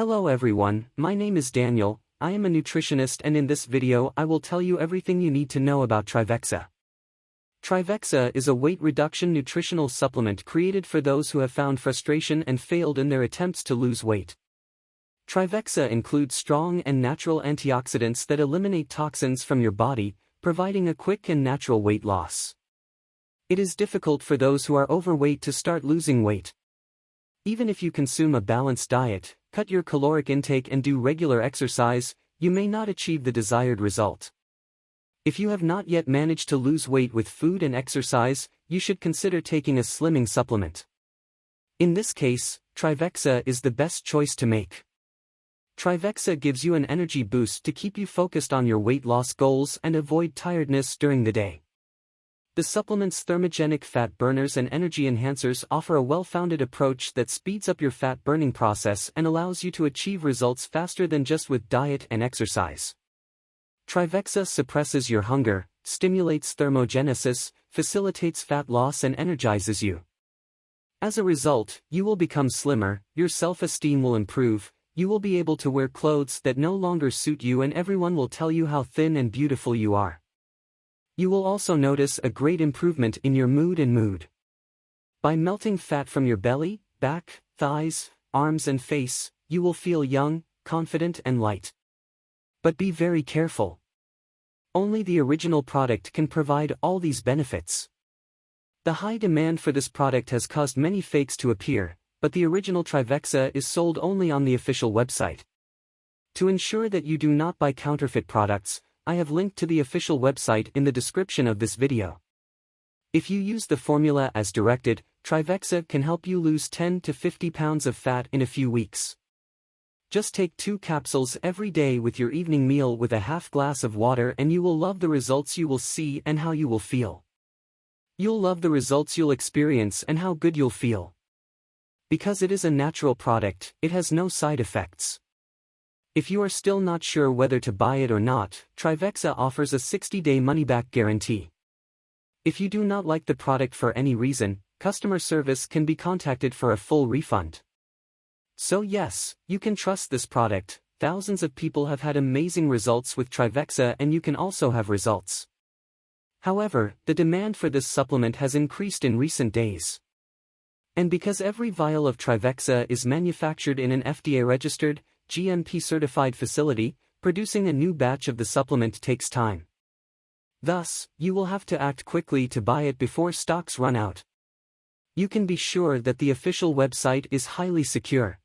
Hello everyone, my name is Daniel, I am a nutritionist and in this video I will tell you everything you need to know about Trivexa. Trivexa is a weight reduction nutritional supplement created for those who have found frustration and failed in their attempts to lose weight. Trivexa includes strong and natural antioxidants that eliminate toxins from your body, providing a quick and natural weight loss. It is difficult for those who are overweight to start losing weight. Even if you consume a balanced diet, cut your caloric intake and do regular exercise, you may not achieve the desired result. If you have not yet managed to lose weight with food and exercise, you should consider taking a slimming supplement. In this case, Trivexa is the best choice to make. Trivexa gives you an energy boost to keep you focused on your weight loss goals and avoid tiredness during the day. The supplement's thermogenic fat burners and energy enhancers offer a well-founded approach that speeds up your fat burning process and allows you to achieve results faster than just with diet and exercise. Trivexa suppresses your hunger, stimulates thermogenesis, facilitates fat loss and energizes you. As a result, you will become slimmer, your self-esteem will improve, you will be able to wear clothes that no longer suit you and everyone will tell you how thin and beautiful you are. You will also notice a great improvement in your mood and mood. By melting fat from your belly, back, thighs, arms and face, you will feel young, confident and light. But be very careful. Only the original product can provide all these benefits. The high demand for this product has caused many fakes to appear, but the original Trivexa is sold only on the official website. To ensure that you do not buy counterfeit products, I have linked to the official website in the description of this video. If you use the formula as directed, Trivexa can help you lose 10 to 50 pounds of fat in a few weeks. Just take two capsules every day with your evening meal with a half glass of water and you will love the results you will see and how you will feel. You'll love the results you'll experience and how good you'll feel. Because it is a natural product, it has no side effects. If you are still not sure whether to buy it or not, Trivexa offers a 60-day money-back guarantee. If you do not like the product for any reason, customer service can be contacted for a full refund. So yes, you can trust this product, thousands of people have had amazing results with Trivexa and you can also have results. However, the demand for this supplement has increased in recent days. And because every vial of Trivexa is manufactured in an FDA-registered, GMP-certified facility, producing a new batch of the supplement takes time. Thus, you will have to act quickly to buy it before stocks run out. You can be sure that the official website is highly secure.